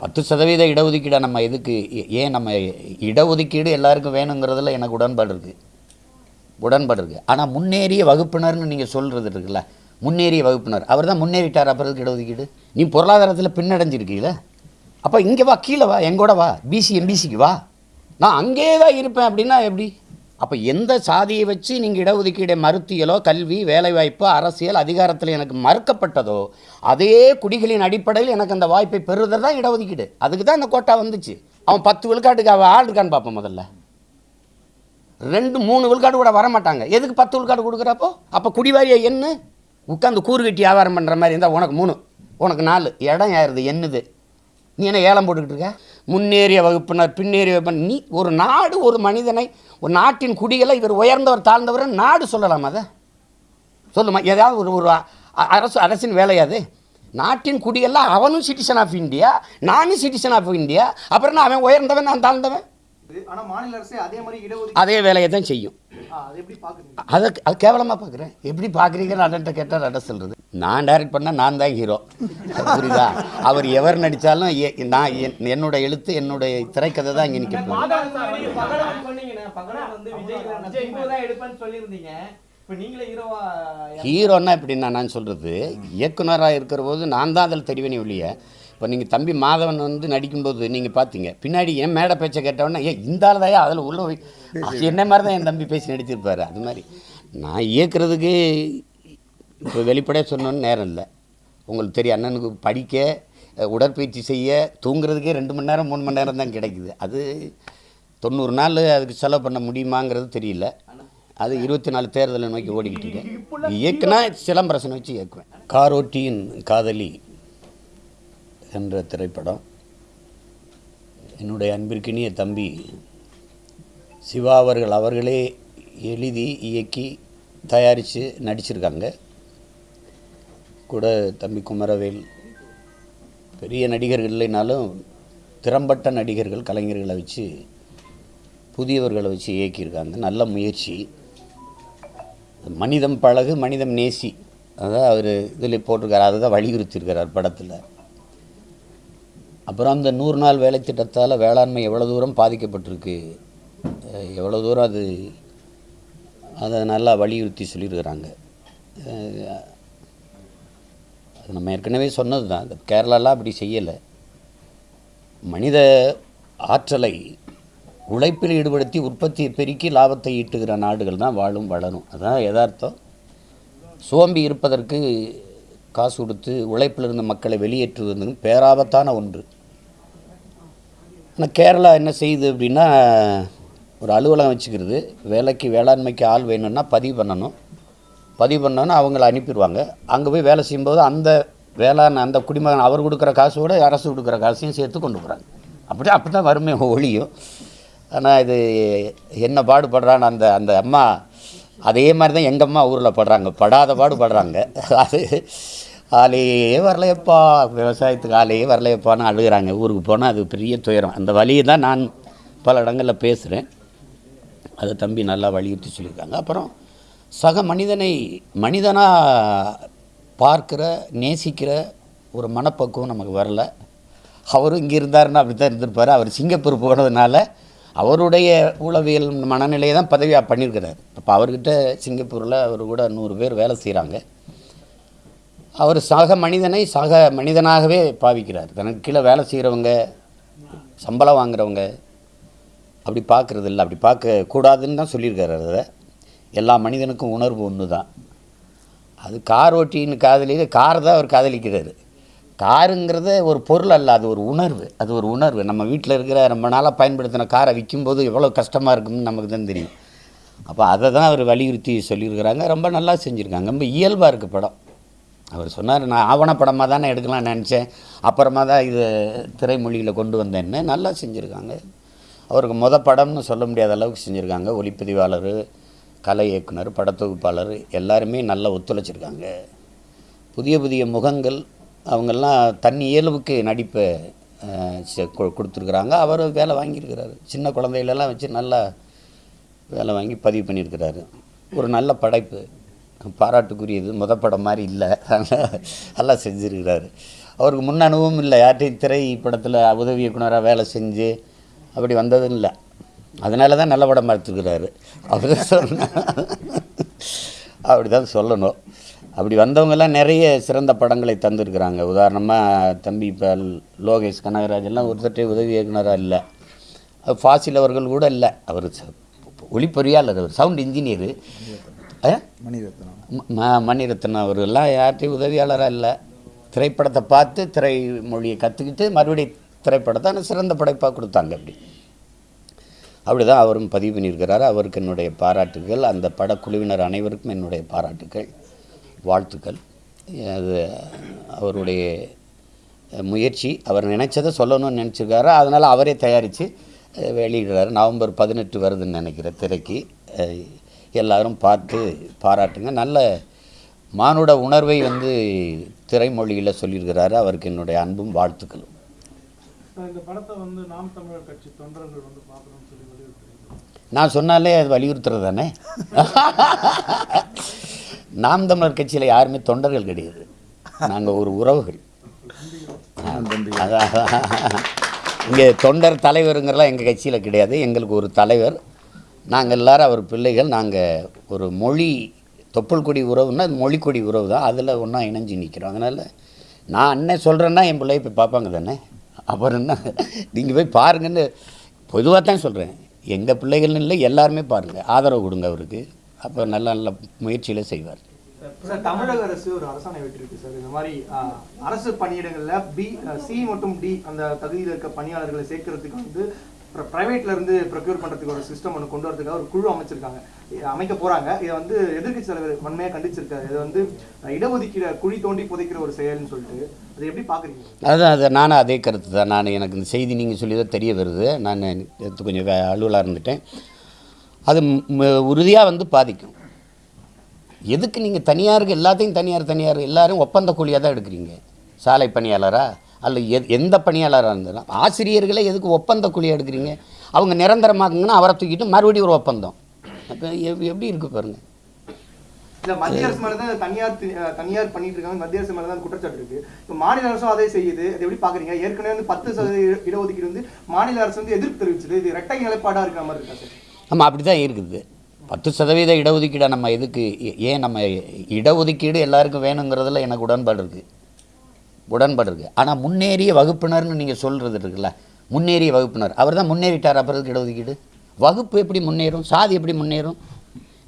பத்து சதவீத இடஒதுக்கீடை நம்ம எதுக்கு? ஏ- ஏன் நம்ம இடஒதுக்கீடு எல்லாருக்கும் வேணுங்கிறதுல எனக்கு உடன்பாடு இருக்குது உடன்பாடு இருக்குது ஆனால் முன்னேறிய வகுப்பினர்னு நீங்கள் சொல்கிறது இருக்குல்ல முன்னேறிய வகுப்பினர் அவர் தான் முன்னேறிட்டார் அப்புறதுக்கு இடஒதுக்கீடு. நீ பொருளாதாரத்தில் பின்னடைஞ்சிருக்கீல. அப்போ இங்கே வா கீழே வா எங்கூட வா பிசி எம்பிசிக்கு வா. நான் அங்கேயே தான் இருப்பேன் அப்படின்னா எப்படி? அப்போ எந்த சாதியை வச்சு நீங்கள் இடஒதுக்கீடை மறுத்தியலோ கல்வி வேலைவாய்ப்பு அரசியல் அதிகாரத்தில் எனக்கு மறுக்கப்பட்டதோ அதே குடிகளின் அடிப்படையில் எனக்கு அந்த வாய்ப்பை பெறுதல் தான் இடஒதுக்கீடு. அதுக்கு தான் அந்த கோட்டா வந்துச்சு. அவன் பத்து விழுக்காட்டுக்கு அவன் ஆள் இருக்கான்னு பார்ப்போம் முதல்ல. ரெண்டு மூணு விழுக்காடு கூட வர மாட்டாங்க எதுக்கு பத்து விழுக்காடு கொடுக்குறப்போ? அப்போ குடிவாரியை என்ன? உட்காந்து கூறு கட்டி வியாபாரம் பண்ணுற மாதிரி இருந்தால் உனக்கு மூணு உனக்கு நாலு. இடம் ஏறுது என்னது? நீ என்ன ஏலம் போட்டுக்கிட்டு இருக்க? முன்னேறிய வகுப்பினர் பின்னேறிய வகுப்பினர். நீ ஒரு நாடு ஒரு மனிதனை ஒரு நாட்டின் குடிகளை இவர் உயர்ந்தவர் தாழ்ந்தவர் நாடு சொல்லலாம் அதை? சொல்லுமா ஏதாவது ஒரு ஒரு அரசு அரசின் வேலையாது நாட்டின் குடியெல்லாம் அவனும் சிட்டிசன் ஆஃப் இந்தியா நானும் சிட்டிசன் ஆஃப் இந்தியா அப்புறம் அவன் உயர்ந்தவன் நான் தாழ்ந்தவன்? அதே மாதிரி இடஒதுக்கீடு அதே வேலையை தான் செய்யும். அது எப்படி பாக்குறீங்க? அதை கேவலமாக பார்க்குறேன் எப்படி பார்க்குறீங்கன்னு அண்ணன்ட்ட கேட்டால் அட சொல்கிறது நான் டைரக்ட் பண்ணால் நான் தான் ஹீரோ புரியுதா? அவர் எவர் நடித்தாலும் நான் என்- என்னோட எழுத்து என்னுடைய திரைக்கதை தான் இங்கே நிற்க ஹீரோன்னா எப்படின்னா நான் சொல்கிறது இயக்குனராக இருக்கிற போது நான் தான் அதில் தெரிவேனே ஒழிய இப்போ நீங்கள் தம்பி மாதவன் வந்து நடிக்கும்போது நீங்கள் பார்த்தீங்க பின்னாடி என் மேடை பேச்சை கேட்டவொடனே ஏன் இந்த ஆள் தான் அதில் உள்ள போய் அது என்ன மாதிரி தான் என் தம்பி பேசி நடிச்சிருப்பார் அது மாதிரி. நான் இயக்குறதுக்கு இப்போ வெளிப்படையாக சொன்னோன்னு நேரம் இல்லை. உங்களுக்கு தெரியும் அண்ணனுக்கு படிக்க உடற்பயிற்சி செய்ய தூங்குறதுக்கே ரெண்டு மணி நேரம் மூணு மணி நேரம் தான் கிடைக்குது. அது தொண்ணூறு நாள் அதுக்கு செலவு பண்ண முடியுமாங்கிறது தெரியல. அது இருபத்தி நாலு தேர்தலை நோக்கி ஓடிக்கிட்டு இருக்கேன் இயக்குனா சிலம்பரசனை வச்சு இயக்குவேன். காரோட்டியின் காதலி என்ற திரைப்படம். என்னுடைய அன்பிற்கினிய தம்பி சிவா அவர்கள் அவர்களே எழுதி இயக்கி தயாரித்து நடிச்சிருக்காங்க. கூட தம்பி குமரவேல் பெரிய நடிகர்கள் இல்லைனாலும் திறம்பட்ட நடிகர்கள் கலைஞர்களை வச்சு புதியவர்களை வச்சு இயக்கியிருக்காங்க. நல்ல முயற்சி. மனிதம் பழகு மனிதம் நேசி. அதான் அவர் இதில் போட்டிருக்கார். அதை தான் வலியுறுத்தியிருக்கிறார் படத்தில். அப்புறம் அந்த நூறு நாள் வேலை திட்டத்தால் வேளாண்மை எவ்வளோ தூரம் பாதிக்கப்பட்டிருக்கு? எவ்வளோ தூரம் அது அதை நல்லா வலியுறுத்தி சொல்லியிருக்கிறாங்க. அது நம்ம ஏற்கனவே சொன்னது தான் இந்த கேரளாலாம் அப்படி செய்யலை. மனித ஆற்றலை உழைப்பில் ஈடுபடுத்தி உற்பத்தியை பெருக்கி லாபத்தை ஈட்டுகிற நாடுகள் தான் வாழும் வளரும். அதான் யதார்த்தம். சோம்பி இருப்பதற்கு காசு கொடுத்து உழைப்பில் இருந்த மக்களை வெளியேற்றுவது பேராபத்தான ஒன்று. ஆனால் கேரளா என்ன செய்யுது அப்படின்னா ஒரு அலுவலகம் வச்சுக்கிறது. வேலைக்கு வேளாண்மைக்கு ஆள் வேணும்னா பதிவு பண்ணணும். பதிவு பண்ணோன்னா அவங்கள அனுப்பிடுவாங்க. அங்கே போய் வேலை செய்யும்போது அந்த வேளாண் அந்த குடிமகன் அவர் கொடுக்குற காசோட அரசு கொடுக்குற காசையும் சேர்த்து கொண்டு போகிறாங்க அப்படி அப்படி தான் வறுமை ஒழியும். ஆனால் இது என்ன பாடுபடுறான்னு அந்த அந்த அம்மா அதே மாதிரி தான் எங்கள் அம்மா ஊரில் படுறாங்க. படாத பாடுபடுறாங்க. அது ஆளையே வரலையப்பா. விவசாயத்துக்கு ஆளையே வரலையப்பான்னு அழுகுறாங்க. ஊருக்கு போனால் அது பெரிய துயரம். அந்த வழியை தான் நான் பல இடங்களில் பேசுகிறேன் அதை தம்பி நல்லா வலியுறுத்தி சொல்லியிருக்காங்க. அப்புறம் சக மனிதனை மனிதனாக பார்க்கிற நேசிக்கிற ஒரு மனப்பக்குவம் நமக்கு வரல. அவரும் இங்கே இருந்தாருன்னா அப்படி தான் இருந்திருப்பார். அவர் சிங்கப்பூர் போனதுனால அவருடைய உளவியல் மனநிலையை தான் பதவியாக பண்ணியிருக்கிறார். அப்போ அவர்கிட்ட சிங்கப்பூரில் அவர் கூட நூறு பேர் வேலை செய்கிறாங்க அவர் சக மனிதனை சக மனிதனாகவே பாவிக்கிறார். தனக்கு கீழே வேலை செய்கிறவங்க சம்பளம் வாங்குறவங்க அப்படி பார்க்குறது இல்லை. அப்படி பார்க்க கூடாதுன்னு தான் சொல்லியிருக்காரு அதை எல்லா மனிதனுக்கும் உணர்வு ஒன்று தான். அது கார் ஓட்டின்னு காதலி கார் தான் அவர் காதலிக்கிறார். காருங்கிறத ஒரு பொருள் அல்ல அது ஒரு உணர்வு. அது ஒரு உணர்வு. நம்ம வீட்டில் இருக்கிற ரொம்ப நாளாக பயன்படுத்தின காரை விற்கும்போது எவ்வளோ கஷ்டமாக இருக்கும்னு நமக்கு தான் தெரியும். அப்போ அதை தான் அவர் வலியுறுத்தி சொல்லியிருக்கிறாங்க. ரொம்ப நல்லா செஞ்சுருக்காங்க. ரொம்ப இயல்பாக இருக்குது படம். அவர் சொன்னார் நான் ஆவணப்படமாக தானே எடுக்கலாம்னு நினச்சேன். அப்புறமா தான் இது திரைமொழியில் கொண்டு வந்தேன்னு நல்லா செஞ்சுருக்காங்க. அவருக்கு மொத படம்னு சொல்ல முடியாத அளவுக்கு செஞ்சுருக்காங்க. ஒளிப்பதிவாளர் கலை இயக்குனர் படத்தொகுப்பாளர் எல்லாருமே நல்லா ஒத்துழைச்சிருக்காங்க. புதிய புதிய முகங்கள் அவங்கெல்லாம் தன் இயல்புக்கு நடிப்பை செ- கொ- கொடுத்துருக்குறாங்க. அவர் வேலை வாங்கியிருக்கிறாரு. சின்ன குழந்தைகளெல்லாம் வச்சு நல்லா வேலை வாங்கி பதிவு பண்ணியிருக்கிறாரு. ஒரு நல்ல படைப்பு. பாராட்டுக்குரியது முத படம் மாதிரி இல்லை. நல்லா செஞ்சுருக்கிறாரு. அவருக்கு முன் அனுபவம் இல்லை. யார்ட்டையும் திரை படத்தில் உதவி இயக்குனராக வேலை செஞ்சு அப்படி வந்ததும் இல்லை. அதனால தான் நல்ல படம் பார்த்துருக்கிறாரு. அப்படி தான் சொன்ன அப்படி தான் சொல்லணும். அப்படி வந்தவங்கெல்லாம் நிறைய சிறந்த படங்களை தந்திருக்கிறாங்க. உதாரணமாக தம்பி இப்போ லோகேஷ் கனகராஜ் எல்லாம் ஒருத்தட்டே உதவி இயக்குனராக இல்லை. அது ஃபாசில் அவர்கள் கூட இல்லை. அவர் ச- ஒளிப்பொறியாளர் அவர் சவுண்ட் இன்ஜினியரு. மணிரத்னம். மணிரத்னம் அவர்கள்லாம் யார்கிட்டையும் உதவியாளராக இல்லை. திரைப்படத்தை பார்த்து திரை மொழியை கற்றுக்கிட்டு மறுபடியும் திரைப்படத்தை ஆனால் சிறந்த படைப்பாக கொடுத்தாங்க அப்படி. அப்படி தான் அவரும் பதிவு பண்ணியிருக்கிறாரு. அவருக்கு என்னுடைய பாராட்டுகள் அந்த படக்குழுவினர் அனைவருக்கும் என்னுடைய பாராட்டுகள் வாழ்த்துக்கள். அது அவருடைய முயற்சி. அவர் நினைச்சதை சொல்லணும்னு நினச்சிருக்காரு. அதனால் அவரே தயாரித்து வெளியிடுறாரு. நவம்பர் பதினெட்டு வருதுன்னு நினைக்கிறேன் திரைக்கு. எல்லாரும் பார்த்து பாராட்டுங்க. நல்ல மானுட உணர்வை வந்து திரைமொழியில் சொல்லியிருக்கிறாரு. அவருக்கு என்னுடைய அன்பும் வாழ்த்துக்களும். இந்த படத்தை வந்து நாம் தமிழர் கட்சி தொண்டர்கள் வந்து பார்க்கணும்னு சொல்லி வலியுறுத்துறீங்க. நான் சொன்னாலே அது வலியுறுத்துறது தானே நாம் தமிழர் கட்சியில் யாருமே தொண்டர்கள் கிடையாது. நாங்கள் ஒரு உறவுகள். அதான். இங்கே தொண்டர் தலைவருங்கிறலாம் எங்கள் கட்சியில் கிடையாது. எங்களுக்கு ஒரு தலைவர். நாங்கள் எல்லாரும் அவர் பிள்ளைகள் நாங்கள் ஒரு மொழி தொப்புள் கொடி உறவுன்னா அது மொழிக்கொடி உறவு தான். அதில் ஒன்றா இணைஞ்சு நிற்கிறோம் அதனால் நான் அண்ணன் சொல்கிறேன்னா என் பிள்ளைய போய் பார்ப்பாங்க தானே? அப்புறம் என்ன நீங்கள் போய் பாருங்கன்னு பொதுவாக தான் சொல்கிறேன் எங்கள் பிள்ளைகள்னு இல்லை எல்லாருமே பாருங்கள் ஆதரவு கொடுங்க அவருக்கு. அப்போ நல்ல நல்ல முயற்சியில் செய்வார். சார் தமிழக அரசு ஒரு அரசாணை விட்டுருக்கு சார். இந்த மாதிரி அரசு பணியிடங்களில் பி சி மற்றும் டி அந்த தகுதியில் இருக்க பணியாளர்களை சேர்க்கறதுக்கு வந்து பிரைவேட்ல ப்ரைவேட்லேருந்து ப்ரொக்யூர் பண்ணுறதுக்கு ஒரு சிஸ்டம் ஒன்று கொண்டு வரதுக்காக ஒரு குழு அமைச்சிருக்காங்க. இதை அமைக்க போகிறாங்க இதை வந்து எதிர்கட்சி தலைவர் வன்மையாக கண்டிச்சிருக்காரு. இது வந்து இடஒதுக்கீடு குழி தோண்டி புதைக்கிற ஒரு செயல்னு சொல்லிட்டு அதை எப்படி பார்க்குறீங்க? அதுதான் அது நானும் அதே கருத்து தான். நான் எனக்கு இந்த செய்தி நீங்கள் சொல்லி தான் தெரிய வருது. நான் கொஞ்சம் அலுவலாக இருந்துட்டேன். அது உறுதியாக வந்து பாதிக்கும். எதுக்கு நீங்கள் தனியாருக்கு எல்லாத்தையும் தனியார் தனியார் எல்லோரும் ஒப்பந்த கூலியாக தான் எடுக்கிறீங்க? சாலை பணியாளராக அல்ல எ எந்த பணியாளராக இருந்தாலும் ஆசிரியர்களே எதுக்கு ஒப்பந்த கூலியாக எடுக்கிறீங்க? அவங்க நிரந்தரமாக்குங்கன்னா அவரை தூக்கிட்டு மறுபடியும் ஒரு ஒப்பந்தம். அப்போ எப்படி இருக்கு பாருங்க. இல்ல மத்திய அரசு மேல தான் தனியார் தனியார் பண்ணிட்டு இருக்காங்க மத்திய அரசு மேல தான் குற்றச்சாட்டு இருக்கு. இப்போ மாநில அரசும் அதே செய்யுது. அதை எப்படி பாக்குறீங்க? ஏற்கனவே வந்து பத்து சதவீத இடஒதுக்கீடு வந்து மாநில அரசு வந்து எதிர்ப்பு தெரிவிச்சது. இது இரட்டை நிலைப்பாடா இருக்கிற மாதிரி இருக்கா சார்? ஆமாம் அப்படி தான் இருக்குது. பத்து சதவீத இடஒதுக்கீடை நம்ம எதுக்கு ஏன் நம்ம இடஒதுக்கீடு எல்லாருக்கும் வேணுங்கிறதுல எனக்கு உடன்பாடு இருக்குது உடன்பாடு இருக்குது ஆனால் முன்னேறிய வகுப்பினர்னு நீங்கள் சொல்கிறது இருக்குல்ல முன்னேறிய வகுப்பினர். அவர் தான் முன்னேறிட்டார் அப்புறம் இடஒதுக்கீடு வகுப்பு எப்படி முன்னேறும்? சாதி எப்படி முன்னேறும்?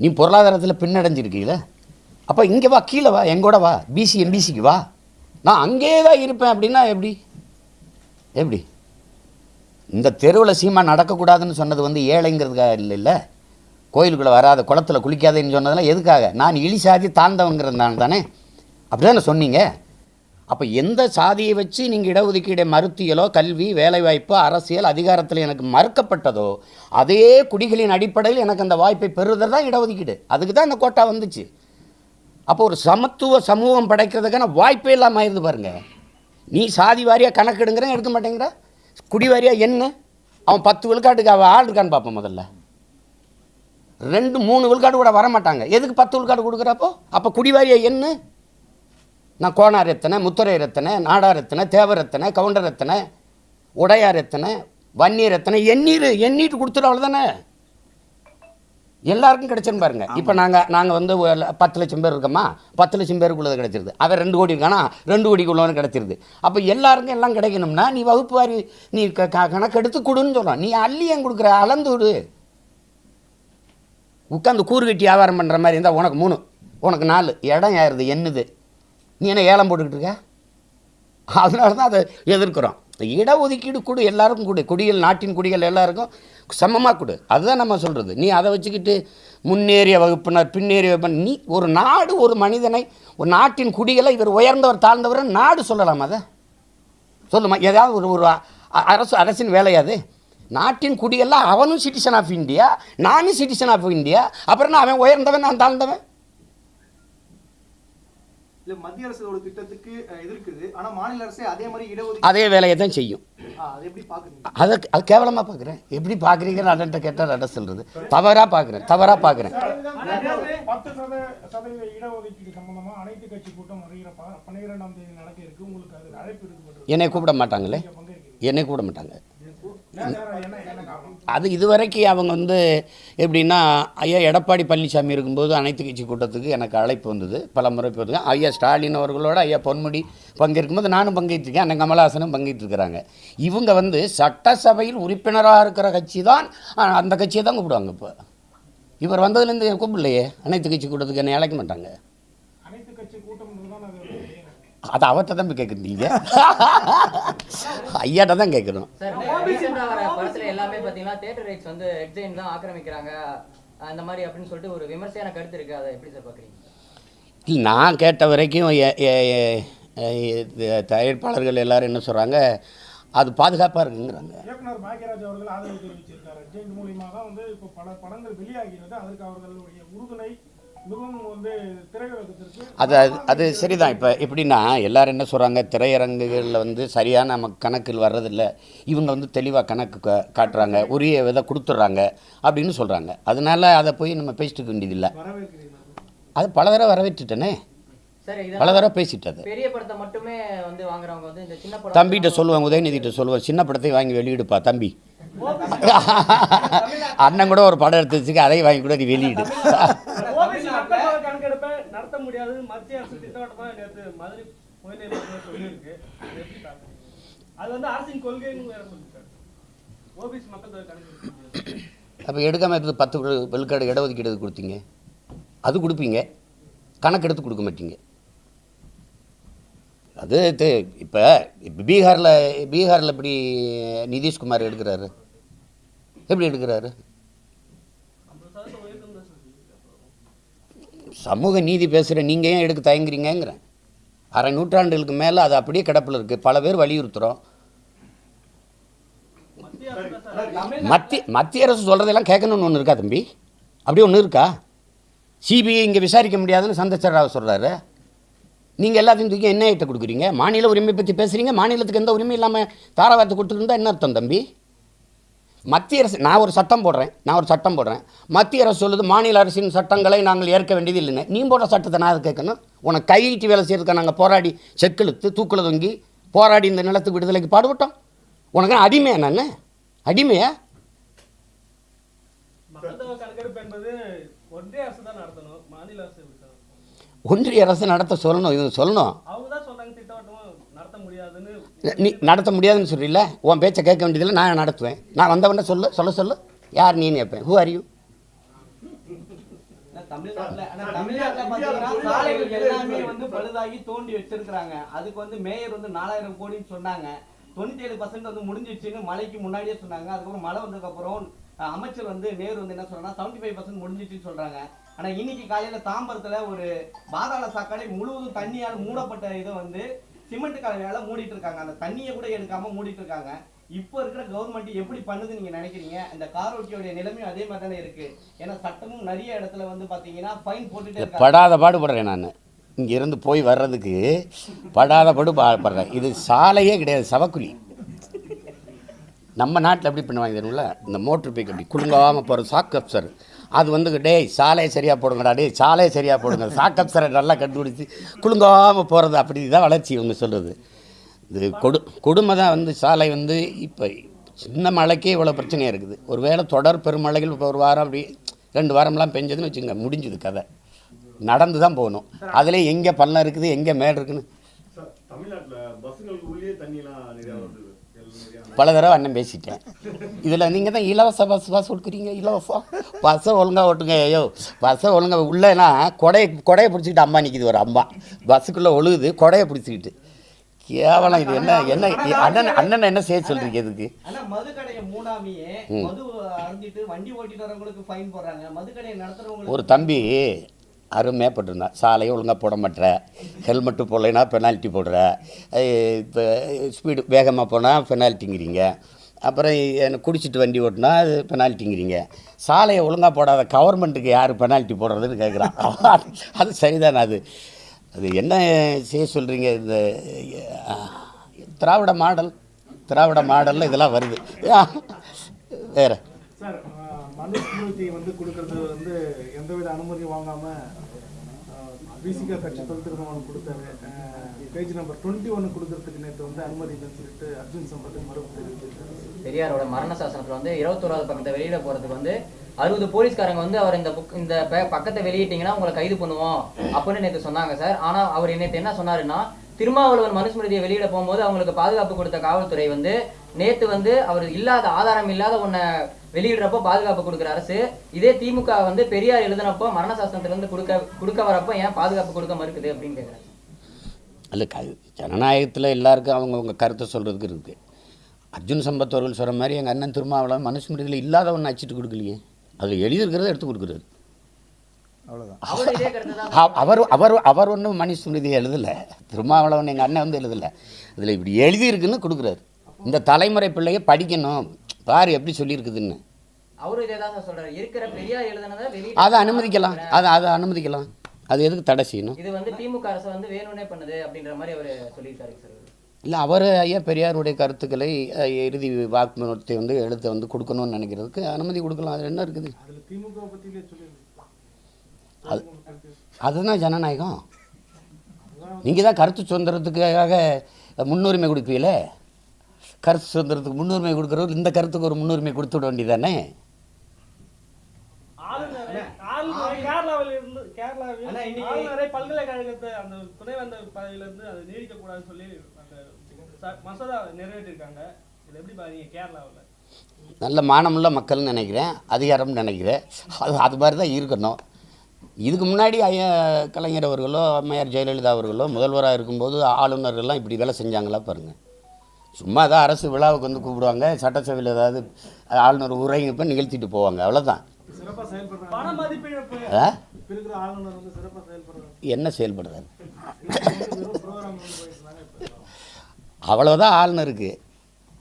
நீ பொருளாதாரத்தில் பின்னடைஞ்சிருக்கீங்கள அப்போ இங்கே வா கீழே வா எங்கூட வா பிசி எம்பிசிக்கு வா. நான் அங்கேயே தான் இருப்பேன் அப்படின்னா எப்படி? எப்படி? இந்த தெருவில் சீமா நடக்கக்கூடாதுன்னு சொன்னது வந்து ஏழைங்கிறதுக்காக இல்லைல்ல கோயிலுக்குள்ளே வராத குளத்துல குளிக்காதேன்னு சொன்னதெல்லாம் எதுக்காக? நான் இழி சாதி தாழ்ந்தவங்கிறதுனால தானே. அப்படி தானே சொன்னீங்க? அப்போ எந்த சாதியை வச்சு நீங்கள் இடஒதுக்கீடை மறுத்தியலோ கல்வி வேலைவாய்ப்பு அரசியல் அதிகாரத்தில் எனக்கு மறுக்கப்பட்டதோ அதே குடிகளின் அடிப்படையில் எனக்கு அந்த வாய்ப்பை பெறுதல் தான் இடஒதுக்கீடு. அதுக்கு தான் இந்த கோட்டா வந்துச்சு. அப்போ ஒரு சமத்துவ சமூகம் படைக்கிறதுக்கான வாய்ப்பே இல்லாமல் இருந்து பாருங்க. நீ சாதி வாரியாக கணக்கெடுங்கிறேன் எடுக்க மாட்டேங்கிற. குடி வாரியாக என்ன? அவன் பத்து விழுக்காட்டுக்கு அவன் ஆள் இருக்கான்னு பார்ப்போம் முதல்ல. ரெண்டு மூணு விழுக்காடு கூட வர மாட்டாங்க எதுக்கு பத்து விழுக்காடு கொடுக்குறப்போ அப்போ? குடி வாரியாக என்ன? நான் கோணார் எத்தனை முத்துரையர் எத்தனை நாடார் எத்தனை தேவர் எத்தனை கவுண்டர் எத்தனை உடையார் எத்தனை வன்னியர் எத்தனை எண்ணீர் எண்ணீட்டு கொடுத்துட்டு அவ்வளோதானே எல்லாருக்கும் கிடைச்சிரும் பாருங்க. இப்போ நாங்கள் நாங்கள் வந்து பத்து லட்சம் பேர் இருக்கோமா? பத்து லட்சம் பேருக்குள்ளது கிடைச்சிருது. அவன் ரெண்டு கோடி இருக்கானா? ரெண்டு கோடிக்குள்ளவனு கிடைச்சிருது. அப்போ எல்லாருக்கும் எல்லாம் கிடைக்கணும்னா நீ வகுப்பு வாரி நீ க க- கணக்கெடுத்து கொடுன்னு சொல்கிறான் நீ அள்ளி ஏன் கொடுக்குற அளந்து விடு. உட்காந்து கூறு கட்டி வியாபாரம் பண்ணுற மாதிரி இருந்தால் உனக்கு மூணு உனக்கு நாலு. இடம் ஏறுது என்னது நீ என்ன ஏலம் போட்டுக்கிட்டு இருக்க? அதனால தான் அதை எதிர்க்கிறோம். இடஒதுக்கீடு கொடு எல்லாருக்கும் கொடு. குடிகள் நாட்டின் குடிகள் எல்லாருக்கும் சமமாக கொடு. அதுதான் நம்ம சொல்கிறது நீ அதை வச்சுக்கிட்டு முன்னேறிய வகுப்பினர் பின்னேறிய வகுப்பினர் நீ ஒரு நாடு ஒரு மனிதனை ஒரு நாட்டின் குடிகளை இவர் உயர்ந்தவர் தாழ்ந்தவர் நாடு சொல்லலாம் அதை? சொல்லுமா ஏதாவது ஒரு ஒரு அ- அரசு அரசின் வேலையாது நாட்டின் குடியெல்லாம் அவனும் சிட்டிசன் ஆஃப் இந்தியா நானும் சிட்டிசன் ஆஃப் இந்தியா அப்புறம் என்ன அவன் உயர்ந்தவன் நான் தாழ்ந்தவன்? இல்ல மத்திய அரசோட திட்டத்துக்கு எதிர்க்குது. ஆனா மாநில அரசே அதே மாதிரி இடஒதுக்கீடு அதே வேலையை தான் செய்யும். அதை எப்படி பாக்குறீங்க? அதை கேவலமாக பார்க்குறேன் எப்படி பார்க்குறீங்கன்னு அண்ணன்ட்ட கேட்டால் அட சொல்கிறது தவறாக பார்க்குறேன் தவறாக பார்க்குறேன் பத்து சத சதவீத இடஒதுக்கீடு சம்பந்தமா அனைத்து கட்சி கூட்டம் வருகிற ப- பன்னிரெண்டாம் தேதி நடக்க இருக்கு. உங்களுக்கு அது அழைப்பு எடுக்கப்பட்டிருக்கு என்னை கூப்பிட மாட்டாங்களே? என்னை கூப்பிட மாட்டாங்க. அது இதுவரைக்கும் அவங்க வந்து எப்படின்னா ஐயா எடப்பாடி பழனிசாமி இருக்கும்போது அனைத்து கட்சி கூட்டத்துக்கு எனக்கு அழைப்பு வந்தது. பல முறை போதுங்க ஐயா ஸ்டாலின் அவர்களோட ஐயா பொன்முடி பங்கேற்கும்போது நானும் பங்கேற்றிருக்கேன். அண்ணன் கமலஹாசனும் பங்கேற்றிருக்கிறாங்க. இவங்க வந்து சட்டசபையில் உறுப்பினராக இருக்கிற கட்சி தான் அந்த கட்சியை தான் கூப்பிடுவாங்க இப்போ. இவர் வந்ததுலேருந்து கூப்பிடலையே. அனைத்து கட்சி கூட்டத்துக்கு என்னை அழைக்க மாட்டாங்க அனைத்து கட்சி கூட்டம் தான் அது அது அவர்கிட்ட தான் போய் கேட்குறீங்க ஐயாட்ட தான் ஆக்கிரமிக்கிறாங்க. அந்த மாதிரி அப்படின்னு சொல்லிட்டு ஒரு விமர்சையான கருத்து இருக்கு. அதை எப்படி சார் இல்லை நான் கேட்ட வரைக்கும் தயாரிப்பாளர்கள் எல்லாரும் என்ன சொல்கிறாங்க அது பாதுகாப்பாக இருக்குங்கிறாங்க. இயக்குனர் பாக்யராஜ் அவர்கள் ஆதரவு தெரிவிச்சிருக்காரு. ஜெயின் மூலியமாக வந்து இப்போ பல படங்கள் வெளியாகிறது அதற்கு அவர்களுடைய உறுதுணை அது அது- அது சரிதான். இப்போ எப்படின்னா எல்லாரும் என்ன சொல்கிறாங்க திரையரங்குகளில் வந்து சரியான நமக்கு கணக்கில் வர்றதில்ல. இவங்க வந்து தெளிவாக கணக்கு கா- காட்டுறாங்க. உரிய விதை கொடுத்துட்றாங்க அப்படின்னு சொல்கிறாங்க அதனால அதை போய் நம்ம பேசிட்டு வேண்டியதில்லை. அது பல தடவை வரவேற்றுட்டேனே. சார் பல தடவை பேசிட்டது. பெரிய படத்தை மட்டுமே வந்து வாங்குறவங்க வந்து இந்த சின்ன படம் தம்பிகிட்ட சொல்லுவேன் உதயநிதிட்ட சொல்லுவேன் சின்ன படத்தை வாங்கி வெளியிடுப்பா தம்பி. அண்ணன் கூட ஒரு படம் எடுத்து வச்சுக்க அதையும் வாங்கி கூட நீ வெளியிடு ஓபிசி மக்கள் தொகை கணக்கெடுப்பை நடத்த முடியாது மத்திய அரசு திட்டவட்டமா நேற்று மதுரை உயர்நீதிமன்றம் சொல்லியிருக்கு அது எப்படி பார்க்குறீங்க அது வந்து அரசின் கொள்கைன்னு வேற சொல்லியிருக்காரு ஓபிசி மக்கள் தொகை கணக்கெடுக்க முடியாது அப்போ எடுக்காமல் இருந்து பத்து விழு- விழுக்காடு இடஒதுக்கீடு கொடுத்தீங்க? அது கொடுப்பீங்க. கணக்கு எடுத்து கொடுக்க மாட்டீங்க. அது இப்போ பீகாரில் பீகாரில் எப்படி நிதிஷ்குமார் எடுக்கிறாரு? எப்படி எடுக்கிறாரு. சமூக நீதி பேசுகிற நீங்கள் ஏன் எடுக்க தயங்குறீங்கங்கிறேன். அரை நூற்றாண்டுகளுக்கு மேலே அது அப்படியே கிடப்பில் இருக்குது பல பேர் வலியுறுத்துகிறோம் மத்திய மத்திய அரசு சொல்கிறதெல்லாம் கேட்கணும்னு ஒன்று இருக்கா தம்பி? அப்படியே ஒன்று இருக்கா? சிபிஐ இங்கே விசாரிக்க முடியாதுன்னு சந்திரசேகர ராவ் சொல்கிறாரு நீங்கள் எல்லாத்தையும் தூக்கி என்ன ஐட்ட கொடுக்குறீங்க? மாநில உரிமை பற்றி பேசுகிறீங்க மாநிலத்துக்கு எந்த உரிமை இல்லாமல் தாராவாத்து கொடுத்துருந்தா என்ன அர்த்தம் தம்பி? மத்திய அரசு நான் ஒரு சட்டம் போடுறேன் நான் ஒரு சட்டம் போடுறேன். மத்திய அரசு சொல்லுது மாநில அரசின் சட்டங்களை நாங்கள் ஏற்க வேண்டியது இல்லைன்னு. நீ போடுற சட்டத்தை நான் அதை கேட்கணும் உனக்கு கையிட்டு வேலை செய்யறதுக்கு நாங்கள் போராடி செக்கெழுத்து தூக்கில் தொங்கி போராடி இந்த நிலத்துக்கு விடுதலைக்கு பாடுபட்டோம்? உனக்கு அடிமையா நான் அடிமையா? ஒன்றிய அரசு நடத்த சொல்லணும் இது சொல்லணும் அவங்க தான் சொல்றாங்க திட்டவட்டமா நடத்த முடியாதுன்னு நீ நடத்த முடியாதுன்னு சொல்றீல்ல? உன் பேச்சை கேட்க வேண்டியதில்லை நான் நடத்துவேன். நான் வந்தவொடனே சொல்லு சொல்ல சொல்லு. யார் நீன்னு கேட்பேன். ஹூ ஆர் யூ ஆனா தமிழ்நாட்டுல ஆனா தமிழ்நாட்டுல சாலைகள் எல்லாமே வந்து பழுதாகி தோண்டி வச்சிருக்காங்க அதுக்கு வந்து மேயர் வந்து நாலாயிரம் கோடின்னு சொன்னாங்க. தொண்ணூத்தி ஏழு பர்சன்ட் வந்து முடிஞ்சிச்சுன்னு மழைக்கு முன்னாடியே சொன்னாங்க. அதுக்கப்புறம் மழை வந்ததுக்கு அப்புறம் அமைச்சர் வந்து நேரு வந்து என்ன சொல்றாங்கன்னா செவன்டி ஃபைவ் பர்சன்ட் முடிஞ்சிச்சுன்னு சொல்றாங்க. ஆனா இன்னைக்கு காலையில தாம்பரத்துல ஒரு பாதாள சாக்கடை முழுவதும் தண்ணியால் மூடப்பட்ட இதை வந்து சிமெண்ட் கலவையால மூடிட்டு இருக்காங்க அந்த தண்ணியை கூட எடுக்காம மூடிட்டு இருக்காங்க இப்போ இருக்கிற கவர்மெண்ட் எப்படி பண்ணுது நீங்க நினைக்கிறீங்க? இந்த காரோட்டியோட நிலைமையும் அதே மாதிரி தானே இருக்கு. ஏன்னா சட்டமும் நிறைய இடத்துல வந்து பாத்தீங்கன்னா ஃபைன் போட்டுட்டே படாத பாடுபடுறேன் நான். இங்கேருந்து போய் வர்றதுக்கு படாத பாடு பாடுபடுறேன். இது சாலையே கிடையாது சவக்குழி. நம்ம நாட்டில் எப்படி பண்ணுவாங்க தெரியுமில்ல இந்த மோட்டர் பைக் அப்படி குலுங்காமல் போகிற சாக் அப்சர் அது வந்து டேய் சாலையை சரியாக போடுங்கடா டேய் சாலையை சரியாக போடுங்க. சாக் அப்சரை நல்லா கண்டுபிடிச்சி குலுங்காமல் போகிறது அப்படி தான் வளர்ச்சி இவங்க சொல்கிறது இது கொடு கொடுமை தான் வந்து சாலை வந்து இப்போ சின்ன மழைக்கே இவ்வளோ பிரச்சனையாக இருக்குது. ஒரு வேளை தொடர் பெருமழைகள் இப்போ ஒரு வாரம் அப்படி ரெண்டு வாரம்லாம் பெஞ்சதுன்னு வச்சுங்க முடிஞ்சுது கதை. நடந்து தான் போகணும் அதிலே எங்கே பள்ளம் இருக்குது எங்கே மேடு இருக்குன்னு சார் தமிழ்நாட்டுல பஸ்ஸுங்களுக்கு உள்ளே தண்ணிலாம் நிறைய வருது எல்லாம் நிறைய பல தடவை அண்ணன் பேசிட்டேன். இதில் நீங்கள் தான் இலவச பஸ் பாஸ் கொடுக்குறீங்க இலவசம் பஸ்ஸை ஒழுங்காக ஓட்டுங்க ஐயோ பஸ்ஸை ஒழுங்காக உள்ளேனா கொடையை கொடையை பிடிச்சிக்கிட்டு அம்மா நிற்கிது ஒரு அம்மா. பஸ்ஸுக்குள்ளே ஒழுகுது கொடையை பிடிச்சிக்கிட்டு. கேவலம் இது என்ன என்ன அண்ணன் அண்ணன் என்ன செய்ய சொல்கிறீங்க இதுக்கு? ஒரு தம்பி அருமையாக போட்டிருந்தான் சாலையை ஒழுங்காக போட மாட்டேற. ஹெல்மெட்டு போடலைன்னா பெனால்ட்டி போடுற. இப்போ ஸ்பீடு வேகமாக போனால் பெனால்ட்டிங்கிறீங்க அப்புறம் எனக்கு குடிச்சிட்டு வண்டி ஓட்டினா அது பெனால்ட்டிங்கிறீங்க சாலையை ஒழுங்காக போடாத கவர்மெண்ட்டுக்கு யார் பெனால்ட்டி போடுறதுன்னு கேட்குறான் அது சரிதானே அது. அது என்ன செய்ய சொல்கிறீங்க இந்த திராவிட மாடல்? திராவிட மாடலில் இதெல்லாம் வருது. வேறு. சார் வந்து கொடுக்கறது வந்து எந்தவித அனுமதி வாங்காம பிசிகா கட்சி தொல் கொடுத்தாரு பேஜ் நம்பர் டுவெண்ட்டி ஒன்று கொடுக்கறதுக்கு நேற்று வந்து அனுமதி சொல்லிட்டு அர்ஜுன் சம்பத் மறுப்பு தெரிவிச்சிருக்காரு பெரியாரோட மரண சாசனத்தில் வந்து இருபத்தோராவது பக்கத்தை வெளியிட போறதுக்கு வந்து அறுபது போலீஸ்காரங்க வந்து அவர் இந்த புக் இந்த பக்கத்தை வெளியிட்டீங்கன்னா உங்களை கைது பண்ணுவோம் அப்படின்னு நேற்று சொன்னாங்க சார். ஆனா அவர் நேற்று என்ன சொன்னாருன்னா திருமாவளவன் மனுஸ்மிருதியை வெளியிட போகும்போது அவங்களுக்கு பாதுகாப்பு கொடுத்த காவல்துறை வந்து நேத்து வந்து அவர் இல்லாத ஆதாரம் இல்லாத ஒன்ன வெளியிடுறப்போ பாதுகாப்பு கொடுக்குற அரசு இதே திமுக வந்து பெரியார் எழுதினப்போ மரண சாசனத்துல இருந்து கொடுக்க கொடுக்க வரப்போ ஏன் பாதுகாப்பு கொடுக்க மறுக்குது அப்படின்னு கேக்குறேன் அல்ல க ஜனநாயகத்தில் எல்லாருக்கும் அவங்கவுங்க கருத்தை சொல்கிறதுக்கு இருக்குது அர்ஜுன் சம்பத் அவர்கள் சொல்கிற மாதிரி எங்கள் அண்ணன் திருமாவளவன் மனுஸ்மிருதியில் இல்லாத ஒன்று அச்சிட்டு கொடுக்கலையே. அதில் எழுதியிருக்கிறத எடுத்து அ- அவர் அவர் அவர் ஒன்றும் மனுஸ்மிருதி எழுதலை. திருமாவளவன் எங்கள் அண்ணன் வந்து எழுதலை. அதில் இப்படி எழுதியிருக்குன்னு கொடுக்குறாரு. இந்த தலைமுறை பிள்ளைய படிக்கணும். பாரு எப்படி சொல்லியிருக்குதுன்னு. அதை அனுமதிக்கலாம். அதை அதை அனுமதிக்கலாம். அது எதுக்கு தடை செய்யணும்? இது வந்து திமுக அரசு வந்து வேணும்னே பண்ணுது அப்படின்ற மாதிரி அவர் சொல்லியிருக்காரு சார். இல்லை அவர் ஐயா பெரியாருடைய கருத்துக்களை இறுதி வாக்குமூலத்தை வந்து எழுத்தை வந்து கொடுக்கணும்னு நினைக்கிறதுக்கு அனுமதி கொடுக்கலாம். அது என்ன இருக்குது? அதுல அது அதுதான் ஜனநாயகம். நீங்கள் தான் கருத்து சுதந்திரத்துக்காக முன்னுரிமை கொடுப்பீங்களே? கருத்து சுதந்திரத்துக்கு முன்னுரிமை கொடுக்குறவர் இந்த கருத்துக்கு ஒரு முன்னுரிமை கொடுத்து விட வேண்டியதானே பல்கலைக்கழகத்தை அந்த துணைவேந்தர் பதவியில இருந்து அதை நீடிக்க கூடாதுன்னு சொல்லி அந்த ச- மசோதா நிறைவேற்றிருக்காங்க. இது எப்படி பாருங்க கேரளாவில்? நல்ல மானமுள்ள மக்கள்னு நினைக்கிறேன் அதிகாரம்னு நினைக்கிறேன். அது அது மாதிரி தான் இருக்கணும். இதுக்கு முன்னாடி ஐயா கலைஞர் அவர்களோ அம்மையார் ஜெயலலிதா அவர்களோ முதல்வராக இருக்கும்போது ஆளுநர்கள்லாம் இப்படி வேலை செஞ்சாங்களா பாருங்கள் சும்மா தான் அரசு விழாவுக்கு வந்து கூப்பிடுவாங்க. சட்டசபையில் ஏதாவது ஆளுநர் உரைங்கப்ப நிகழ்த்திட்டு போவாங்க. அவ்வளோதான் செயல்படுறாங்க? இப்ப செயல்படுறாங்க என்ன இப்ப அவ்வளோதான் ஆளுநருக்கு.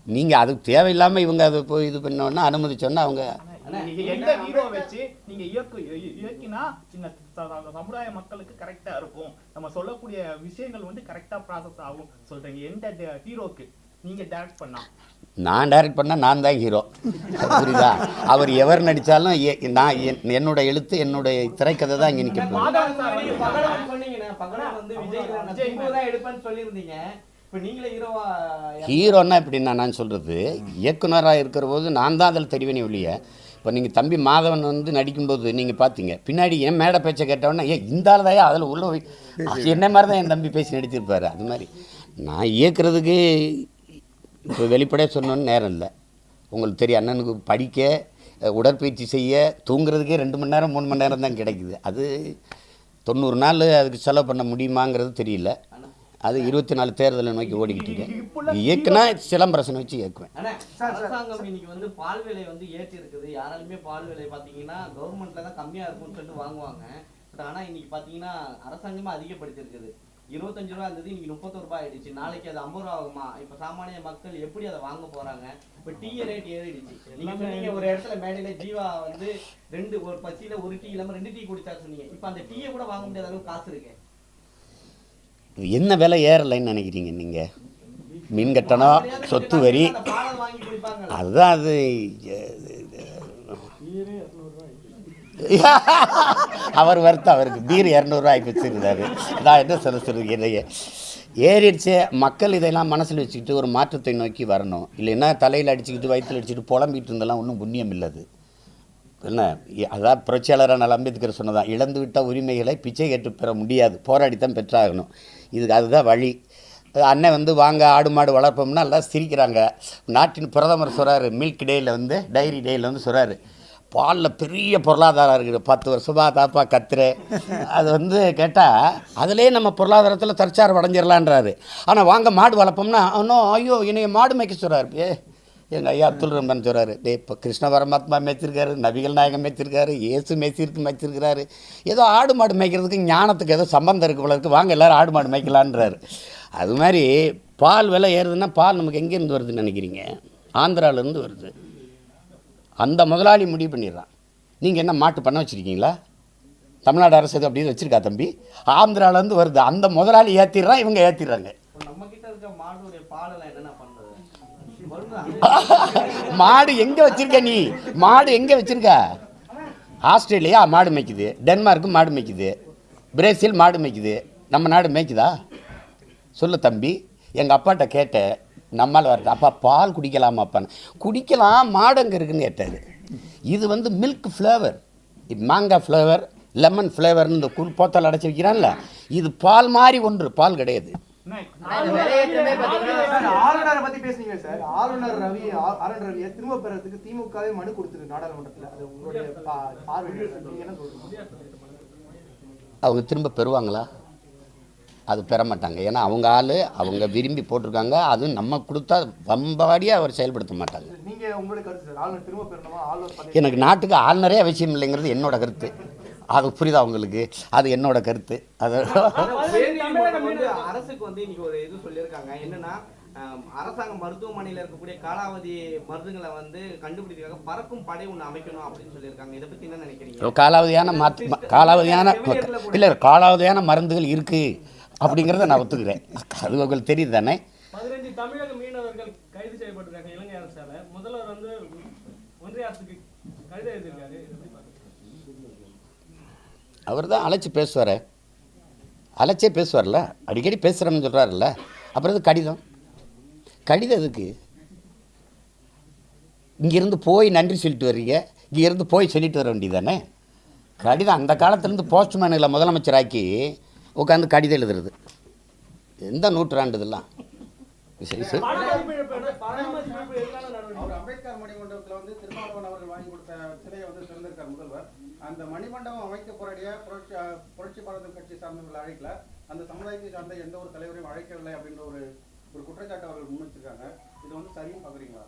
நீங்கள் அது தேவையில்லாமல் இவங்க அதை போய் இது பண்ணோன்னா அனுமதிச்சோன்னா அவங்க நீங்க எந்த ஹீரோ வச்சு நீங்க இயக்கு இய- இயக்கினா இந்த ச- ச- சமுதாய மக்களுக்கு கரெக்டா இருக்கும். நம்ம சொல்லக்கூடிய விஷயங்கள் வந்து கரெக்டா ப்ராசஸ் ஆகும். சொல்றீங்க. எந்த ஹீரோக்கு? நீங்க டைரக்ட் பண்ணா? நான் டைரக்ட் பண்ணால் நான் தான் ஹீரோ புரியுதா? அவர் எவர் நடித்தாலும் நான் என்- என்னோட எழுத்து என்னுடைய திரைக்கதை தான் இங்கே நிற்க நீங்களே ஹீரோன்னா எப்படின்னா நான் சொல்கிறது இயக்குனராக இருக்கிற போது நான் தான் அதில் தெரிவேனே ஒழிய இப்போ நீங்கள் தம்பி மாதவன் வந்து நடிக்கும்போது நீங்கள் பார்த்தீங்க பின்னாடி என் மேடை பேச்சை கேட்டவொடனே ஏ இந்த ஆள் தான் அதில் உள்ள என்ன மாதிரி தான் என் தம்பி பேசி நடிச்சிருப்பாரு? அது மாதிரி. நான் இயக்குறதுக்கு இப்போ வெளிப்படையாக சொன்னோன்னு நேரம் இல்லை. உங்களுக்கு தெரியும் அண்ணனுக்கு படிக்க உடற்பயிற்சி செய்ய தூங்குறதுக்கே ரெண்டு மணி நேரம் மூணு மணி நேரம் தான் கிடைக்குது. அது தொண்ணூறு நாள் அதுக்கு செலவு பண்ண முடியுமாங்கிறது தெரியல. அது இருபத்தி நாலு தேர்தலை நோக்கி ஓடிக்கிட்டு இருக்கேன் இயக்குனா சிலம்பரசன் வச்சு இயக்குவேன். அரசாங்கம் இன்னைக்கு வந்து பால் விலை வந்து ஏற்றி இருக்குது யாராலுமே பால் விலை பார்த்தீங்கன்னா கவர்மெண்ட்ல தான் கம்மியாக இருக்கும்னு சொல்லிட்டு வாங்குவாங்க. பட் ஆனால் இன்னைக்கு பார்த்தீங்கன்னா அரசாங்கமே அதிகப்படுத்தியிருக்குது. இருபத்தஞ்சு ரூபா இருந்தது இன்னைக்கு முப்பத்தொரு ரூபாய் ஆயிடுச்சு. நாளைக்கு அது ஐம்பது ரூபா ஆகுமா? இப்ப சாமானிய மக்கள் எப்படி அதை வாங்க போறாங்க? இப்ப டீ ரேட் ஏறிடுச்சு. நீங்க சொன்னீங்க ஒரு இடத்துல மேடையில ஜீவா வந்து ரெண்டு ஒரு பசியில ஒரு டீ இல்லாம ரெண்டு டீ குடிச்சா சொன்னீங்க. இப்ப அந்த டீயை கூட வாங்க முடியாத அளவுக்கு காசு இருக்கு. என்ன விலை ஏறலைன்னு நினைக்கிறீங்க நீங்கள் மின் கட்டணம் சொத்து வரி. அதுதான் அது. அவர் வருத்தம் அவருக்கு பீர் இரநூறுவா ஆகி வச்சுருந்தாரு நான் என்ன சொல்ல சொல்லுங்க ஏறிடுச்சு. மக்கள் இதெல்லாம் மனசில் வச்சுக்கிட்டு ஒரு மாற்றத்தை நோக்கி வரணும். இல்லைன்னா தலையில் அடிச்சுக்கிட்டு வயிற்றில் அடிச்சுக்கிட்டு புலம்பிட்டு இருந்தெல்லாம் ஒன்றும் புண்ணியம் இல்லது. என்ன? இ- அதான் புரட்சியாளரான அம்பேத்கர் சொன்னதான் இழந்து விட்ட உரிமைகளை பிச்சை கேட்டு பெற முடியாது. போராடித்தான் பெற்றாகணும். இதுக்கு அதுதான் வழி. அண்ணன் வந்து வாங்க ஆடு மாடு வளர்ப்போம்னா எல்லாம் சிரிக்கிறாங்க. நாட்டின் பிரதமர் சொல்கிறாரு மில்க் டேயில் வந்து டைரி டேயில் வந்து சொல்கிறாரு பாலில் பெரிய பொருளாதாரம் இருக்குது. பத்து வருஷமாக தாப்பா கத்துரு அது வந்து கேட்டால் அதிலே நம்ம பொருளாதாரத்தில் தற்சார் அடைஞ்சிடலான்றாரு ஆனால் வாங்க மாடு வளர்ப்போம்னா இன்னும் ஐயோ என்னைய மாடு மேய்க்க சொல்கிறாரு ஏ எங்கள் ஐயா அப்துல் ரஹ்மான் சொல்கிறாரு டே இப்போ கிருஷ்ண பரமாத்மா மேய்ச்சிருக்காரு நபிகள் நாயகம் மேய்ச்சிருக்காரு இயேசு மேய்ச்சிருக்கு மேய்ச்சிருக்கிறாரு. ஏதோ ஆடு மாடு மேய்க்கிறதுக்கு ஞானத்துக்கு ஏதோ சம்பந்தம் இருக்கு போல வாங்க எல்லாரும் ஆடு மாடு மேய்க்கலான்றாரு அது மாதிரி பால் விலை ஏறுதுன்னா பால் நமக்கு எங்கேருந்து வருதுன்னு நினைக்கிறீங்க? ஆந்திராவிலேருந்து வருது. அந்த முதலாளி முடிவு பண்ணிடுறான். நீங்கள் என்ன மாட்டு பண்ண வச்சுருக்கீங்களா? தமிழ்நாடு அரசு இது அப்படின்னு வச்சுருக்கா தம்பி? ஆந்திராவிலேருந்து வருது. அந்த முதலாளி ஏற்றிடுறான் இவங்க ஏற்றிடுறாங்க மாடு எங்கே வச்சிருக்க நீ? மாடு எங்கே வச்சிருக்க? ஆஸ்திரேலியா மாடு மேய்க்குது. டென்மார்க்கு மாடு மேய்க்குது. பிரேசில் மாடு மேய்க்குது. நம்ம நாடு மேய்க்குதா? சொல்லு தம்பி. எங்கள் அப்பாட்ட கேட்டேன். நம்மால் வரது அப்பா பால் குடிக்கலாமாப்பான்னு குடிக்கலாம் மாடு அங்கே இருக்குன்னு கேட்டார். இது வந்து மில்க் ஃப்ளேவர் மாங்காய் ஃப்ளேவர் லெமன் ஃப்ளேவர்னு இந்த குள் போத்தல் அடைச்சி வைக்கிறான்ல. இது பால் மாதிரி ஒன்று பால் கிடையாது. ஆளுநரை பத்தி பேசுனீங்க சார். ஆளுநர் ரவி ஆ- ஆளுநர் ரவியை திரும்ப பெறதுக்கு திமுகவே மனு கொடுத்துருக்கு நாடாளுமன்றத்துல. அது உங்களுடைய பா- பார்வை சார். நீங்க என்ன சொல்றீங்க? அவங்க திரும்ப பெறுவாங்களா? அது பெற மாட்டாங்க ஏன்னா அவங்க ஆள் அவங்க விரும்பி போட்டிருக்காங்க. அதுவும் நம்ம கொடுத்தா வம்பாடியாக அவர் செயல்படுத்த மாட்டாங்க. எனக்கு நாட்டுக்கு ஆளுநரே அவசியம் இல்லைங்கிறது என்னோட கருத்து. அது புரியுதா உங்களுக்கு? அது என்னோட கருத்து. அது அரசுக்கு வந்து இன்னைக்கு ஒரு இது சொல்லியிருக்காங்க. என்னன்னா அரசாங்க மருத்துவமனையில இருக்கக்கூடிய காலாவதி மருந்துகளை வந்து கண்டுபிடிக்கிறதுக்காக பறக்கும் படை ஒண்ணு அமைக்கணும் அப்படின்னு சொல்லியிருக்காங்க. இதை பத்தி என்ன நினைக்கிறீங்க? காலாவதியான காலாவதியான இல்லை காலாவதியான மருந்துகள் இருக்குது அப்படிங்கிறத நான் ஒத்துக்கிறேன். அது உங்களுக்கு தெரியுது தானே பதினஞ்சு தமிழக மீனவர்கள் கைது செய்யப்பட்டிருக்காங்க இலங்கை அரசால. முதல்வர் வந்து ஒன்றிய அரசுக்கு கடிதம் எழுதியிருக்காரு? அவர் தான் அழைச்சி பேசுவார். அழைச்சே பேசுவார்ல. அடிக்கடி பேசுகிறேன்னு சொல்கிறாருல்ல அப்புறம் இது கடிதம்? கடிதம் எதுக்கு? இங்கேருந்து போய் நன்றி சொல்லிட்டு வர்றீங்க. இங்கேருந்து போய் சொல்லிட்டு வர வேண்டியதானே கடிதம் அந்த காலத்துலேருந்து போஸ்ட்மேனுகளை முதலமைச்சராக்கி உட்காந்து கடிதம் எழுதுறது. எந்த நூற்றாண்டு இதெல்லாம் அந்த மணிமண்டபம் அமைக்க போராடிய புரட்சி புரட்சி பாரத கட்சி சார்ந்தவர்கள் அழைக்கல. அந்த சமுதாயத்தை சார்ந்த எந்த ஒரு தலைவரையும் அழைக்கவில்லை அப்படின்ற ஒரு ஒரு குற்றச்சாட்டு அவர்கள் முன் வச்சிருக்காங்க இது வந்து சரியும் பார்க்குறீங்களா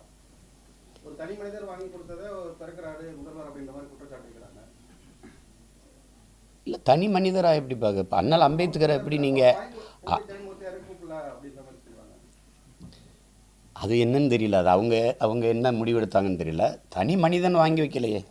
ஒரு தனி மனிதர் வாங்கி கொடுத்ததை ஒரு திறக்கிறாரு முதல்வர் அப்படின்ற மாதிரி குற்றச்சாட்டு இருக்கிறாங்க இல்லை தனி மனிதராக எப்படி பார்க்க அண்ணல் அம்பேத்கரை எப்படி நீங்கள் அது என்னன்னு தெரியல அது அவங்க அவங்க என்ன முடிவெடுத்தாங்கன்னு தெரியல. தனி மனிதன் வாங்கி வைக்கலையே.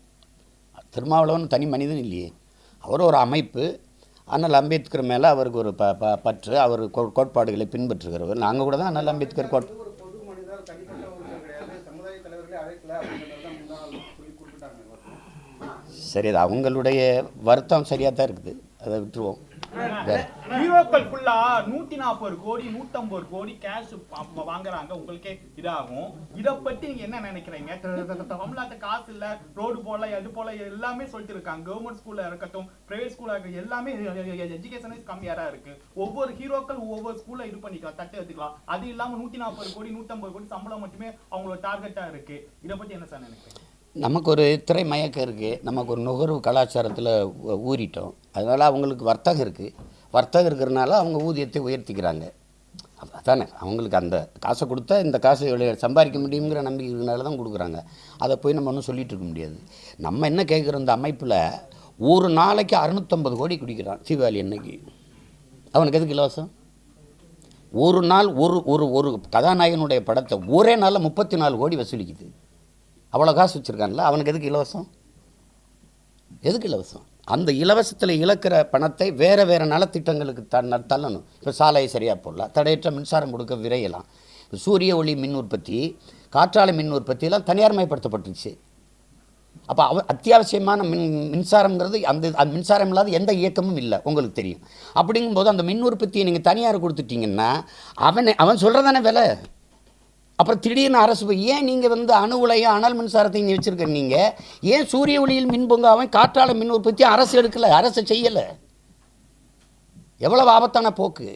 திருமாவளவன் தனி மனிதன் இல்லையே. அவர் ஒரு அமைப்பு. அண்ணல் அம்பேத்கர் மேலே அவருக்கு ஒரு ப ப பற்று அவர் கோ- கோட்பாடுகளை பின்பற்றுகிறவர். நாங்கள் கூட தான் அண்ணல் அம்பேத்கர் கோட் ஒரு பொது மனிதர் தனிப்பட்ட ஒருத்தர் கிடையாது சமுதாய தலைவர்களே அழைக்கல அப்படின்றத தான் முன்னாள் சொல்லி குறிப்பிட்டாங்க எல்லாருக்கும். சரி அது அவங்களுடைய வருத்தம் சரியாக தான் இருக்குது. அதை விட்டுருவோம். ஹீரோக்கள் ஃபுல்லா நூத்தி நாற்பது கோடி நூத்தம்பது கோடி கேஷ் வாங்குறாங்க. உங்களுக்கே இதாகும். இத பத்தி நீங்க என்ன நினைக்கிறீங்க? த- தமிழ்நாட்டு காசு இல்ல ரோடு போல எது போல எல்லாமே சொல்லிட்டு இருக்காங்க கவர்மெண்ட் ஸ்கூல்ல இருக்கட்டும் பிரைவேட் ஸ்கூல்ல இருக்க எல்லாமே எஜுகேஷனே கம்மியா தான் இருக்கு. ஒவ்வொரு ஹீரோக்கள் ஒவ்வொரு ஸ்கூல்ல இது பண்ணிக்கலாம் தட்டு எடுத்துக்கலாம் அது இல்லாம நூத்தி நாற்பது கோடி நூத்தம்பது கோடி சம்பளம் மட்டுமே அவங்களோட டார்கெட்டா இருக்கு. இத பத்தி என்ன சார் நினைக்கிறீங்க? நமக்கு ஒரு திரை மயக்கம் இருக்குது நமக்கு ஒரு நுகர்வு கலாச்சாரத்தில் ஊறிட்டோம். அதனால் அவங்களுக்கு வர்த்தகம் இருக்குது வர்த்தகம் இருக்கிறனால அவங்க ஊதியத்தை உயர்த்திக்கிறாங்க. அதானே. அவங்களுக்கு அந்த காசை கொடுத்தா இந்த காசை சம்பாதிக்க முடியுங்கிற நம்பிக்கை இருக்கிறனால தான் கொடுக்குறாங்க. அதை போய் நம்ம ஒன்றும் சொல்லிகிட்டு இருக்க முடியாது. நம்ம என்ன கேட்குறோம் இந்த அமைப்பில்? ஒரு நாளைக்கு அறுநூத்தம்பது கோடி குடிக்கிறான் தீபாவளி அன்னைக்கு. அவனுக்கு எதுக்கு இலவசம்? ஒரு நாள் ஒரு ஒரு ஒரு கதாநாயகனுடைய படத்தை ஒரே நாளில் முப்பத்தி நாலு கோடி வசூலிக்குது. அவ்வளோ காசு வச்சுருக்கான்ல அவனுக்கு எதுக்கு இலவசம்? எதுக்கு இலவசம்? அந்த இலவசத்தில் இழக்கிற பணத்தை வேறு வேறு நலத்திட்டங்களுக்கு த தள்ளணும். இப்போ சாலையை சரியாக போடலாம் தடையற்ற மின்சாரம் கொடுக்க விரையலாம். சூரிய ஒளி மின் உற்பத்தி காற்றாலை மின் உற்பத்தியெல்லாம் தனியார்மயப்படுத்தப்பட்டுருச்சு அப்போ அவ அத்தியாவசியமான மின் மின்சாரங்கிறது அந்த அந்த மின்சாரம் இல்லாத எந்த இயக்கமும் இல்லை உங்களுக்கு தெரியும். அப்படிங்கும்போது அந்த மின் உற்பத்தியை நீங்கள் தனியார் கொடுத்துட்டீங்கன்னா அவனை அவன் சொல்கிறதானே விலை? அப்புறம் திடீர்னு அரசு போய் ஏன் நீங்கள் வந்து அணு உலையும் அனல் மின்சாரத்தையும் வச்சுருக்க நீங்கள் ஏன் சூரிய ஒளியில் மின் பொங்காவும் காற்றாலை மின் உற்பத்தி அரசு எடுக்கலை? அரசு செய்யலை. எவ்வளவு ஆபத்தான போக்கு.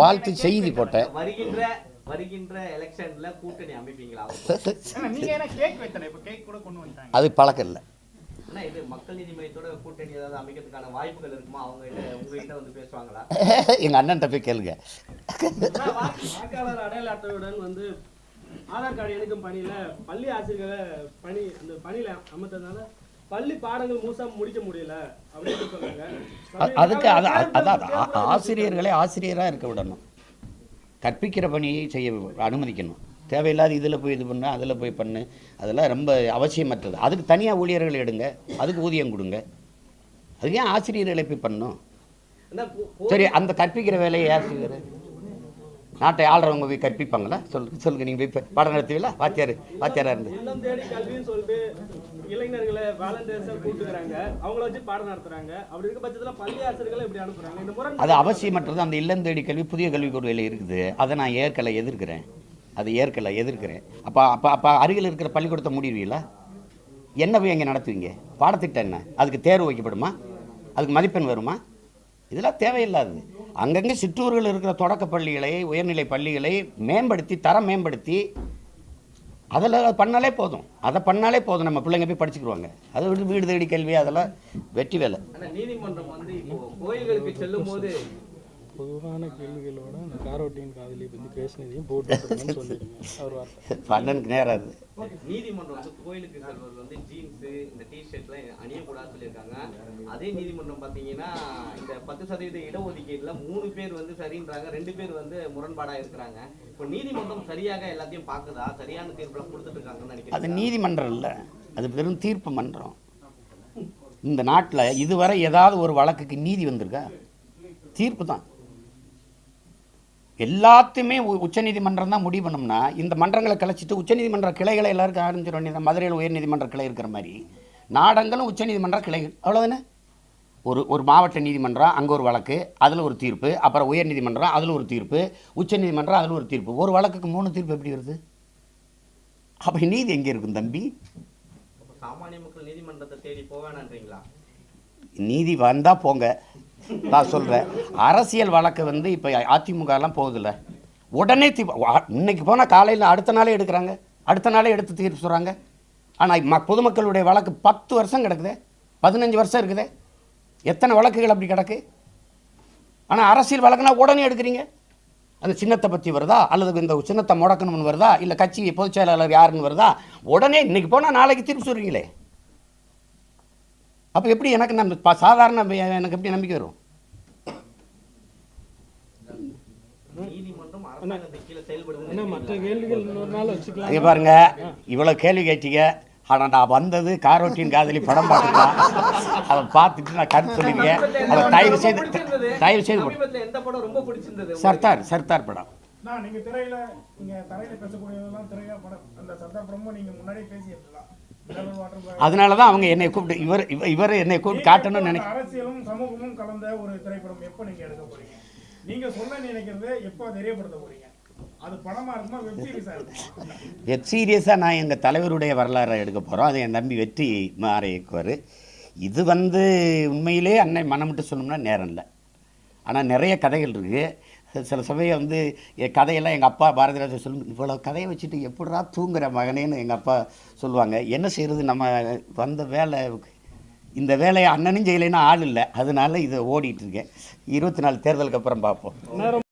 வாழ்த்து செய்தி போட்டேன். வருகின்ற எலெக்ஷன்ல கூட்டணி அமைப்பீங்களா? நீங்க என்ன கேக் வைத்தல இப்ப கேக் கூட கொண்டு வந்துட்டாங்க. அது பழக்கம் இல்லை. ஆனா இது மக்கள் நீதி மையத்தோட கூட்டணி ஏதாவது அமைக்கிறதுக்கான வாய்ப்புகள் இருக்குமா? அவங்க கிட்ட உங்ககிட்ட வந்து பேசுவாங்களா? எங்கள் அண்ணன்ட்ட போய் கேளுங்க. வாக்காளர் அடையாள அட்டையுடன் வந்து ஆதார் கார்டு இணைக்கும் பணியில பள்ளி ஆசிரியர்களை பணி அந்த பணியில அமர்த்ததுனால பள்ளி பாடங்கள் முழுசா முடிக்க முடியல அப்படின்னு சொன்னாங்க அ- அதுக்கு அதான் ஆசிரியர்களை ஆசிரியராக இருக்க விடணும். கற்பிக்கிற பணியை செய்ய அனுமதிக்கணும். தேவையில்லாத இதில் போய் இது பண்ணு அதில் போய் பண்ணு. அதெல்லாம் ரொம்ப அவசியமற்றது. அதுக்கு தனியாக ஊழியர்கள் எடுங்க. அதுக்கு ஊதியம் கொடுங்க. அதுக்கு ஏன் ஆசிரியர்களை போய் பண்ணணும்? அதான் போ- போ- சரி அந்த கற்பிக்கிற வேலையை யார் செய்வார் நாட்டை ஆள்றவங்க போய் கற்பிப்பாங்களா? சொல்லுங்க சொல்லுங்க நீங்கள் போய் பாடம் நடத்துவீங்களா? வாத்தியார் வாத்தியாராக இருந்து? இளைஞர்களை வாலண்டியர்ஸா கூட்டுக்கிறாங்க. அவங்கள வச்சு பாடம் நடத்துறாங்க. அப்படி இருக்க பட்சத்தில் பள்ளி ஆசிரியர்களை இப்படி அனுப்புறாங்க? இந்த அது அவசியமற்றது. அந்த இல்லம் தேடி கல்வி புதிய கல்விக் கொள்கையில் இருக்குது. அதை நான் ஏற்கலை எதிர்க்கிறேன். அதை ஏற்கலை எதிர்க்கிறேன். அப்போ அப்போ அப்போ அருகில் இருக்கிற பள்ளிக்கூடத்தை மூடிடுவீங்களா? என்ன போய் அங்கே நடத்துவீங்க? பாடத்திட்டம் என்ன? அதுக்கு தேர்வு வைக்கப்படுமா? அதுக்கு மதிப்பெண் வருமா? இதெல்லாம் தேவையில்லாது அங்கங்கே சிற்றூர்கள் இருக்கிற தொடக்க பள்ளிகளை உயர்நிலை பள்ளிகளை மேம்படுத்தி தரம் மேம்படுத்தி அதில் பண்ணாலே போதும். அதை பண்ணாலே போதும். நம்ம பிள்ளைங்க போய் படிச்சுக்கிடுவாங்க. அதை விட்டு வீடு தேடி கல்வி அதெல்லாம் வெற்றி வேலை. நீதிமன்றம் வந்து கோயில்களுக்கு செல்லும் போது பொதுவான கேள்விகளோட அந்த காரோட்டின் காதலி பற்றி பேசினதையும் போட்டு சொல்லிடுங்க. அவர் வார்த்தை. பண்ணனுக்கு நேரம் அது நீதிமன்றம் வந்து கோயிலுக்கு செல்வது வந்து ஜீன்ஸ் இந்த டிஷர்ட்லாம் அணியக்கூடாதுன்னு சொல்லியிருக்காங்க. அதே நீதிமன்றம் பார்த்தீங்கன்னா இந்த பத்து சதவீத இடஒதுக்கீடுல மூணு பேர் வந்து சரின்றாங்க ரெண்டு பேர் வந்து முரண்பாடா இருக்கிறாங்க. இப்போ நீதிமன்றம் சரியாக எல்லாத்தையும் பார்க்குதா? சரியான தீர்ப்புலாம் கொடுத்துட்டு இருக்காங்கன்னு அது நினைக்கிறேன் நீதிமன்றம் இல்லை. அது வெறும் தீர்ப்பு மன்றம். இந்த நாட்டில் இதுவரை ஏதாவது ஒரு வழக்குக்கு நீதி வந்திருக்கா? தீர்ப்பு தான். எல்லாத்தையுமே உ- உச்சநீதிமன்றம் தான் முடிவு பண்ணோம்னா இந்த மன்றங்களை கலைச்சிட்டு உச்சநீதிமன்ற கிளைகளை எல்லாருக்கும் ஆரம்பிச்சிட வேண்டியது மதுரையில் உயர்நீதிமன்ற கிளை இருக்கிற மாதிரி. நாடங்களும் உச்சநீதிமன்ற கிளைகள் அவ்வளோதானே ஒரு ஒரு மாவட்ட நீதிமன்றம் அங்கே ஒரு வழக்கு அதில் ஒரு தீர்ப்பு அப்புறம் உயர்நீதிமன்றம் அதில் ஒரு தீர்ப்பு உச்சநீதிமன்றம் அதில் ஒரு தீர்ப்பு. ஒரு வழக்குக்கு மூணு தீர்ப்பு எப்படி வருது? அப்போ நீதி எங்கே இருக்கும் தம்பி? சாமானிய மக்கள் நீதிமன்றத்தை தேடி போவேனான்றீங்களா நீதி வந்தால் போங்க. நான் சொல்கிறேன் அரசியல் வழக்கு வந்து இப்போ அதிமுகலாம் போகுதில்ல. உடனே தீ வா- இன்னைக்கு போனால் காலையில் அடுத்த நாளே எடுக்கிறாங்க. அடுத்த நாளே எடுத்து தீர்ப்பு சொல்கிறாங்க ஆனால் ம பொதுமக்களுடைய வழக்கு பத்து வருஷம் கிடக்குது. பதினஞ்சு வருஷம் இருக்குது. எத்தனை வழக்குகள் அப்படி கிடக்கு? ஆனால் அரசியல் வழக்குனா உடனே எடுக்கிறீங்க. அந்த சின்னத்தை பற்றி வருதா? அல்லது இந்த சின்னத்தை முடக்கணும்னு வருதா? இல்லை கட்சி பொதுச் செயலாளர் யாருன்னு வருதா? உடனே இன்னைக்கு போனால் நாளைக்கு தீர்ப்பு சொல்கிறீங்களே அப்போ எப்படி எனக்கு நம்ம சாதாரண எனக்கு எப்படி நம்பிக்கை வரும்? நீதிமன்றம் அரசாங்கத்தை கீழே ஏன்னா செயல்படுது மற்ற கேள்விகள் இன்னொரு நாள் வச்சுக்கலாம். இங்கே பாருங்க இவ்வளோ கேள்வி கேட்டீங்க. ஆனால் நான் வந்தது காரோட்டின் காதலி படம் பார்த்துட்டேன் அதை பார்த்துட்டு நான் கருத்து சொல்லியிருக்கேன் அதை தயவு செய்து தயவு செய்து? சர்தார் சர்தார் படம். நான் நீங்க திரையில நீங்க தரையில பேசக்கூடியதெல்லாம் திரையா படம். அந்த சர்தார் படமும் நீங்க முன்னாடியே பேசியிருக்கலாம். அதனால தான் அவங்க என்னை கூப்பிட்டு இவர் இவ- இவர் என்னை கூப்பிட்டு காட்டணும்னு நினை நீங்க அரசியலும் சமூகமும் கலந்த ஒரு திரைப்படம் எப்போ நீங்க எடுக்க போறீங்க? நீங்க சொல்ல நினைக்கிறத எப்போ தெரியப்படுத்த இருக்குமா வெப் சீரியஸாக நான் எங்கள் தலைவருடைய வரலாறை எடுக்க போகிறோம் அதை என் தம்பி வெற்றி மாற இயக்குவார். இது வந்து உண்மையிலே அன்னை மனமிட்டு சொல்லணும்னா நேரம் இல்லை. ஆனால் நிறைய கதைகள் இருக்குது சில சமயம் வந்து என் கதையெல்லாம் எங்கள் அப்பா பாரதிராஜர் சொல்லு இவ்வளோ கதையை வச்சுட்டு எப்படிடா தூங்குற மகனேன்னு எங்கள் அப்பா சொல்லுவாங்க. என்ன செய்கிறது நம்ம வந்த வேலை இந்த வேலையை அண்ணனும் செய்யலைன்னா ஆள் இல்லை. அதனால இதை ஓடிட்டு இருக்கேன். இருபத்தி நாலு தேர்தலுக்கு அப்புறம் பார்ப்போம்.